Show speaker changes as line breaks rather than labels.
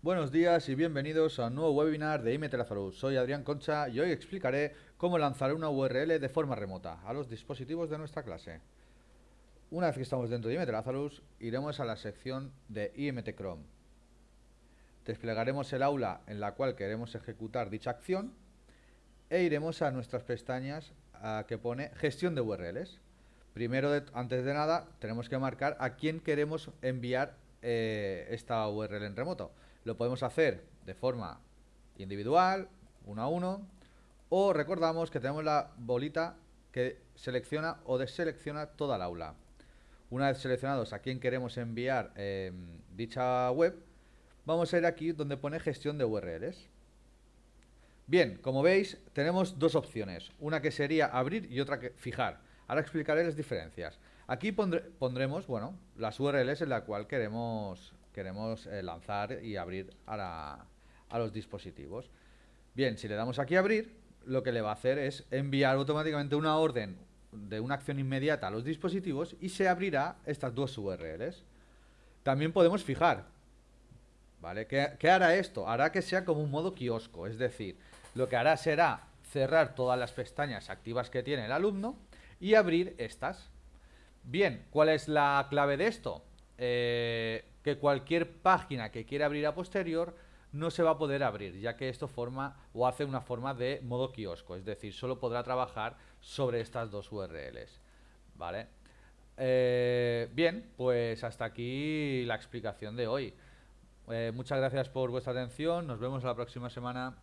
Buenos días y bienvenidos a un nuevo webinar de IMT Soy Adrián Concha y hoy explicaré cómo lanzar una URL de forma remota a los dispositivos de nuestra clase. Una vez que estamos dentro de IMT iremos a la sección de IMT Chrome. Desplegaremos el aula en la cual queremos ejecutar dicha acción e iremos a nuestras pestañas que pone gestión de URLs. Primero, antes de nada, tenemos que marcar a quién queremos enviar eh, esta URL en remoto. Lo podemos hacer de forma individual, uno a uno, o recordamos que tenemos la bolita que selecciona o deselecciona toda el aula. Una vez seleccionados a quién queremos enviar em, dicha web, vamos a ir aquí donde pone gestión de URLs. Bien, como veis, tenemos dos opciones. Una que sería abrir y otra que fijar. Ahora explicaré las diferencias. Aquí pondremos, bueno, las URLs en la cual queremos, queremos eh, lanzar y abrir a, a los dispositivos. Bien, si le damos aquí abrir, lo que le va a hacer es enviar automáticamente una orden de una acción inmediata a los dispositivos y se abrirá estas dos URLs. También podemos fijar. ¿Vale? ¿Qué, ¿Qué, hará esto? Hará que sea como un modo kiosco, es decir, lo que hará será cerrar todas las pestañas activas que tiene el alumno y abrir estas. Bien, ¿cuál es la clave de esto? Eh, que cualquier página que quiera abrir a posterior no se va a poder abrir, ya que esto forma o hace una forma de modo kiosco, es decir, solo podrá trabajar sobre estas dos URLs. ¿Vale? Eh, bien, pues hasta aquí la explicación de hoy. Eh, muchas gracias por vuestra atención, nos vemos la próxima semana.